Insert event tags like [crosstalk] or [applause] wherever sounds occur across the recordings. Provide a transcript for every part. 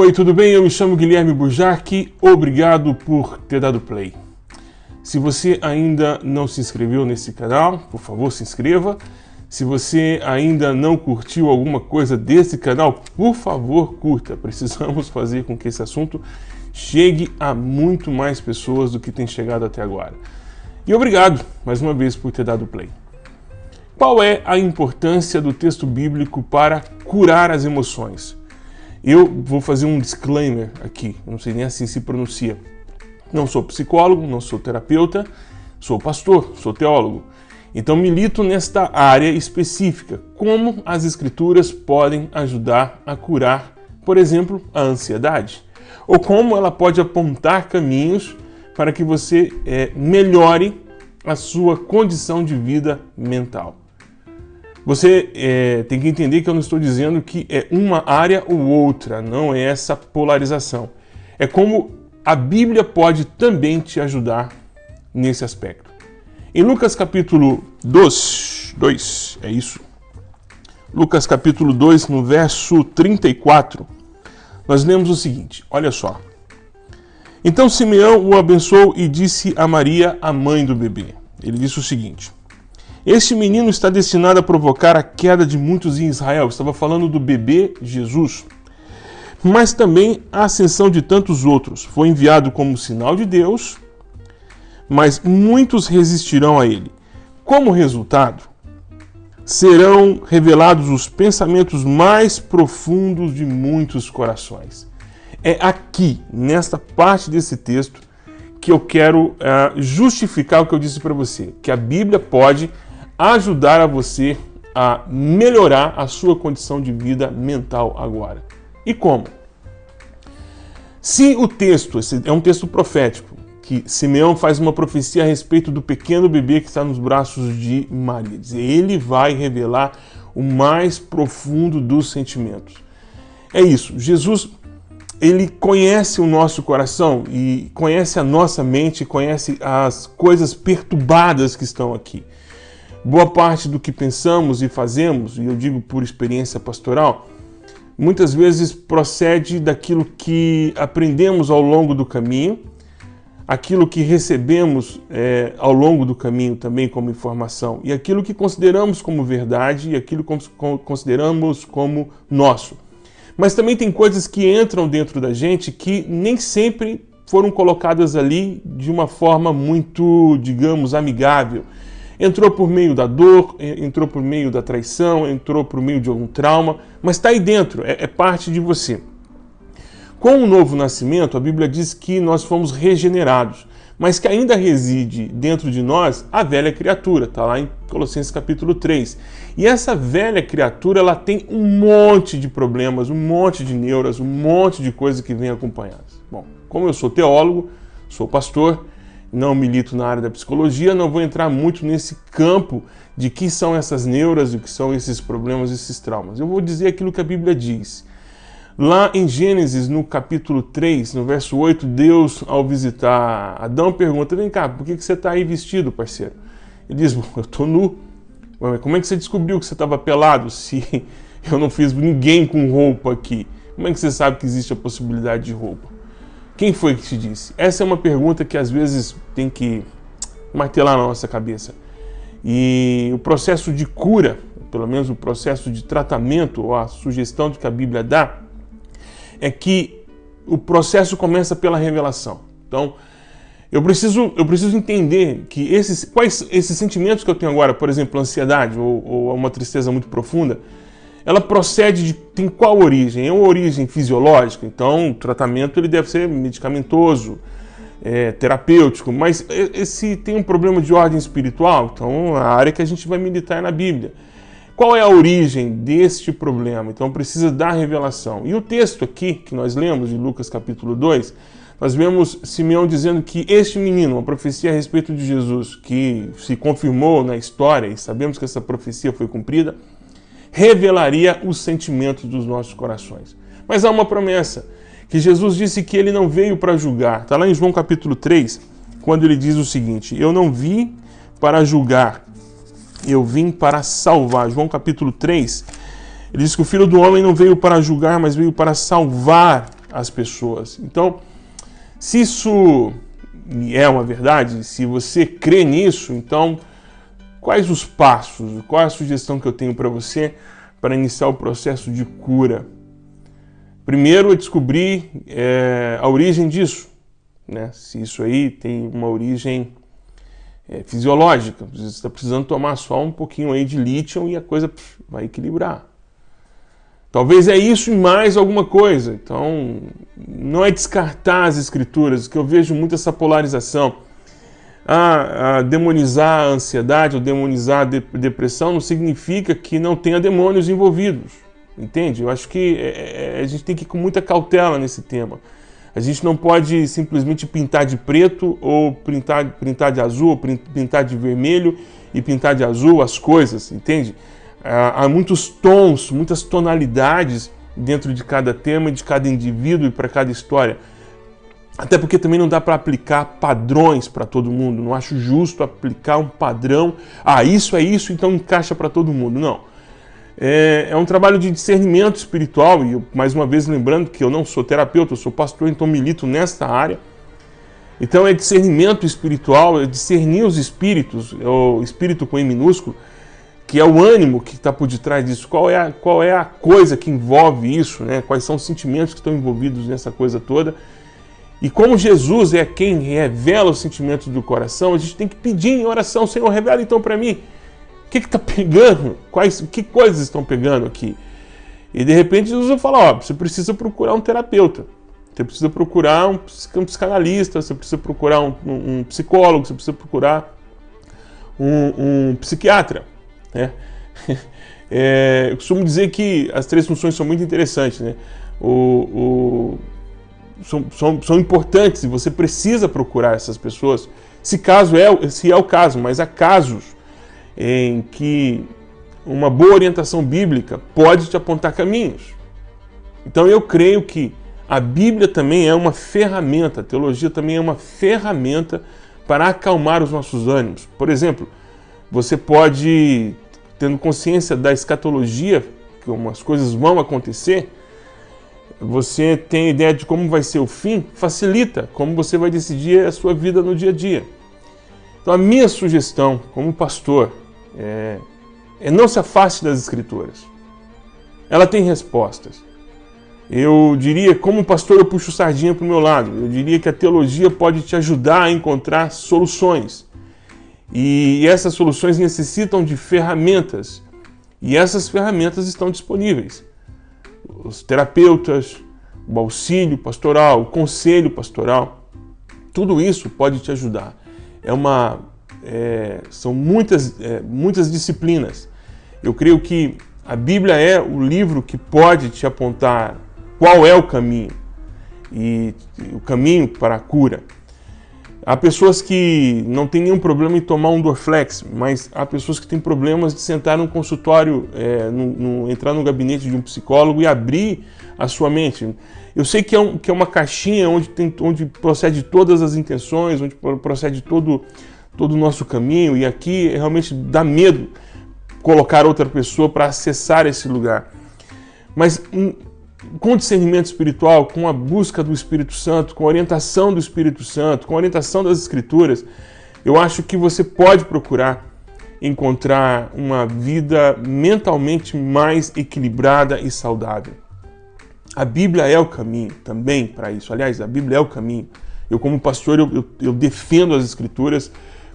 Oi, tudo bem? Eu me chamo Guilherme Burjac. Obrigado por ter dado play. Se você ainda não se inscreveu nesse canal, por favor, se inscreva. Se você ainda não curtiu alguma coisa desse canal, por favor, curta. [laughs] Precisamos fazer com que esse assunto chegue a muito mais pessoas do que tem chegado até agora. E obrigado mais uma vez por ter dado play. Qual é a importância do texto bíblico para curar as emoções? Eu vou fazer um disclaimer aqui, não sei nem assim se pronuncia. Não sou psicólogo, não sou terapeuta, sou pastor, sou teólogo. Então milito nesta área específica, como as escrituras podem ajudar a curar, por exemplo, a ansiedade, ou como ela pode apontar caminhos para que você é, melhore a sua condição de vida mental. Você é, tem que entender que eu não estou dizendo que é uma área ou outra, não é essa polarização. É como a Bíblia pode também te ajudar nesse aspecto. Em Lucas capítulo 2, 2 é isso. Lucas capítulo 2, no verso 34, nós lemos o seguinte: olha só. Então Simeão o abençoou e disse a Maria, a mãe do bebê. Ele disse o seguinte: este menino está destinado a provocar a queda de muitos em Israel. Estava falando do bebê Jesus. Mas também a ascensão de tantos outros. Foi enviado como sinal de Deus, mas muitos resistirão a ele. Como resultado, serão revelados os pensamentos mais profundos de muitos corações. É aqui, nesta parte desse texto, que eu quero uh, justificar o que eu disse para você, que a Bíblia pode ajudar a você a melhorar a sua condição de vida mental agora. E como? Se o texto, é um texto profético, que Simeão faz uma profecia a respeito do pequeno bebê que está nos braços de Maria. Ele vai revelar o mais profundo dos sentimentos. É isso. Jesus, ele conhece o nosso coração e conhece a nossa mente, conhece as coisas perturbadas que estão aqui. Boa parte do que pensamos e fazemos, e eu digo por experiência pastoral, muitas vezes procede daquilo que aprendemos ao longo do caminho, aquilo que recebemos é, ao longo do caminho também como informação, e aquilo que consideramos como verdade e aquilo que consideramos como nosso. Mas também tem coisas que entram dentro da gente que nem sempre foram colocadas ali de uma forma muito, digamos, amigável Entrou por meio da dor, entrou por meio da traição, entrou por meio de algum trauma, mas está aí dentro, é, é parte de você. Com o novo nascimento, a Bíblia diz que nós fomos regenerados, mas que ainda reside dentro de nós a velha criatura, está lá em Colossenses capítulo 3. E essa velha criatura, ela tem um monte de problemas, um monte de neuras, um monte de coisas que vem acompanhadas. Bom, como eu sou teólogo, sou pastor, não milito na área da psicologia, não vou entrar muito nesse campo de que são essas neuras, o que são esses problemas, esses traumas. Eu vou dizer aquilo que a Bíblia diz. Lá em Gênesis, no capítulo 3, no verso 8, Deus, ao visitar Adão, pergunta: Vem cá, por que você está aí vestido, parceiro? Ele diz: Eu estou nu. Como é que você descobriu que você estava pelado [laughs] se eu não fiz ninguém com roupa aqui? Como é que você sabe que existe a possibilidade de roupa? Quem foi que te disse? Essa é uma pergunta que às vezes tem que martelar na nossa cabeça. E o processo de cura, pelo menos o processo de tratamento, ou a sugestão que a Bíblia dá, é que o processo começa pela revelação. Então, eu preciso, eu preciso entender que esses, quais esses sentimentos que eu tenho agora, por exemplo, ansiedade ou, ou uma tristeza muito profunda, ela procede de tem qual origem? É uma origem fisiológica, então o tratamento ele deve ser medicamentoso, é, terapêutico, mas esse tem um problema de ordem espiritual, então a área que a gente vai militar é na Bíblia. Qual é a origem deste problema? Então precisa dar revelação. E o texto aqui que nós lemos, de Lucas capítulo 2, nós vemos Simeão dizendo que este menino, uma profecia a respeito de Jesus, que se confirmou na história, e sabemos que essa profecia foi cumprida, revelaria os sentimentos dos nossos corações. Mas há uma promessa, que Jesus disse que ele não veio para julgar. Está lá em João capítulo 3, quando ele diz o seguinte: Eu não vim para julgar, eu vim para salvar. João capítulo 3, ele diz que o Filho do Homem não veio para julgar, mas veio para salvar as pessoas. Então, se isso é uma verdade, se você crê nisso, então quais os passos, qual é a sugestão que eu tenho para você para iniciar o processo de cura? Primeiro é descobrir é, a origem disso, né? se isso aí tem uma origem é, fisiológica, você está precisando tomar só um pouquinho aí de lítio e a coisa pff, vai equilibrar. Talvez é isso e mais alguma coisa. Então, não é descartar as escrituras, que eu vejo muito essa polarização. Ah, demonizar a ansiedade ou demonizar a depressão não significa que não tenha demônios envolvidos. Entende? Eu acho que é, é, a gente tem que ir com muita cautela nesse tema. A gente não pode simplesmente pintar de preto ou pintar, pintar de azul, ou pintar de vermelho e pintar de azul as coisas, entende? há muitos tons, muitas tonalidades dentro de cada tema, de cada indivíduo e para cada história. Até porque também não dá para aplicar padrões para todo mundo. Não acho justo aplicar um padrão. Ah, isso é isso, então encaixa para todo mundo. Não. É, é, um trabalho de discernimento espiritual. E eu, mais uma vez lembrando que eu não sou terapeuta, eu sou pastor, então milito nesta área. Então é discernimento espiritual, é discernir os espíritos, é o espírito com E minúsculo, que é o ânimo que está por detrás disso, qual é, a, qual é a coisa que envolve isso, né? quais são os sentimentos que estão envolvidos nessa coisa toda. E como Jesus é quem revela os sentimentos do coração, a gente tem que pedir em oração, Senhor, revela então para mim, o que está pegando? Quais, que coisas estão pegando aqui? E de repente Jesus vai falar, ó, você precisa procurar um terapeuta, você precisa procurar um, psicanalista, você precisa procurar um, um, psicólogo, você precisa procurar um, um psiquiatra. Né? [laughs] É, eu costumo dizer que as três funções são muito interessantes. Né? O, o, são, são, são importantes e você precisa procurar essas pessoas, se, caso é, se é o caso, mas há casos em que uma boa orientação bíblica pode te apontar caminhos. Então eu creio que a Bíblia também é uma ferramenta, a teologia também é uma ferramenta para acalmar os nossos ânimos. Por exemplo, você pode, tendo consciência da escatologia, que as coisas vão acontecer, você tem ideia de como vai ser o fim, facilita como você vai decidir a sua vida no dia a dia. Então, a minha sugestão como pastor é, é não se afaste das Escrituras. Ela tem respostas. Eu diria, como pastor, eu puxo sardinha para o meu lado. Eu diria que a teologia pode te ajudar a encontrar soluções. E essas soluções necessitam de ferramentas. E essas ferramentas estão disponíveis. Os terapeutas, o auxílio pastoral, o conselho pastoral, tudo isso pode te ajudar. É uma, é, são muitas, é, muitas disciplinas. Eu creio que a Bíblia é o livro que pode te apontar qual é o caminho e o caminho para a cura. Há pessoas que não têm nenhum problema em tomar um Dorflex, mas há pessoas que têm problemas de sentar num consultório, é, no, no, entrar no gabinete de um psicólogo e abrir a sua mente. Eu sei que é, um, que é uma caixinha onde, tem, onde procede todas as intenções, onde procede todo, todo o nosso caminho, e aqui realmente dá medo colocar outra pessoa para acessar esse lugar. Mas hum, com discernimento espiritual, com a busca do Espírito Santo, com a orientação do Espírito Santo, com a orientação das Escrituras, eu acho que você pode procurar encontrar uma vida mentalmente mais equilibrada e saudável. A Bíblia é o caminho também para isso. Aliás, a Bíblia é o caminho. Eu, como pastor, eu, eu, eu defendo as Escrituras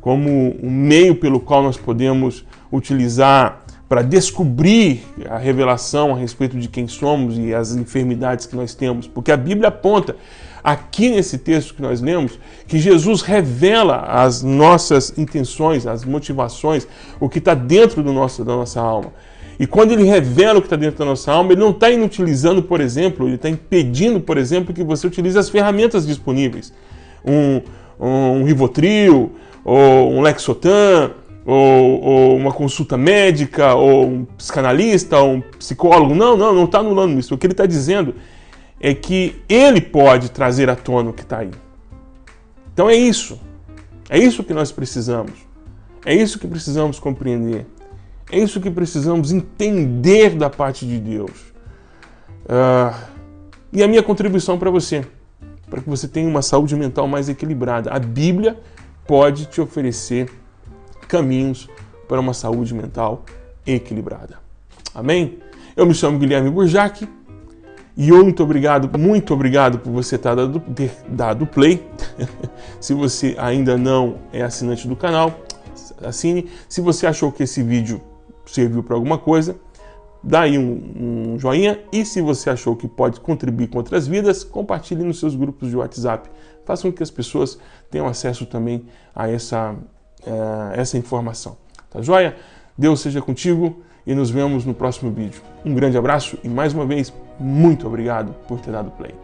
como um meio pelo qual nós podemos utilizar para descobrir a revelação a respeito de quem somos e as enfermidades que nós temos, porque a Bíblia aponta aqui nesse texto que nós lemos que Jesus revela as nossas intenções, as motivações, o que está dentro do nosso, da nossa alma. E quando ele revela o que está dentro da nossa alma, ele não está inutilizando, por exemplo, ele está impedindo, por exemplo, que você utilize as ferramentas disponíveis. Um, um Rivotril, ou um Lexotan, ou, ou, uma consulta médica, ou um psicanalista, ou um psicólogo. Não, não, não está anulando isso. O que ele está dizendo é que ele pode trazer à tona o que está aí. Então é isso. É isso que nós precisamos. É isso que precisamos compreender. É isso que precisamos entender da parte de Deus. Uh, E a minha contribuição para você, para que você tenha uma saúde mental mais equilibrada. A Bíblia pode te oferecer caminhos para uma saúde mental equilibrada. Amém? Eu me chamo Guilherme Burjac e muito obrigado, muito obrigado por você ter dado, ter dado play. [laughs] Se você ainda não é assinante do canal, assine. Se você achou que esse vídeo serviu para alguma coisa, dá aí um, um, joinha. E se você achou que pode contribuir com outras vidas, compartilhe nos seus grupos de WhatsApp. Faça com que as pessoas tenham acesso também a essa, uh, essa informação. Tá joia? Deus seja contigo e nos vemos no próximo vídeo. Um grande abraço e mais uma vez, muito obrigado por ter dado play.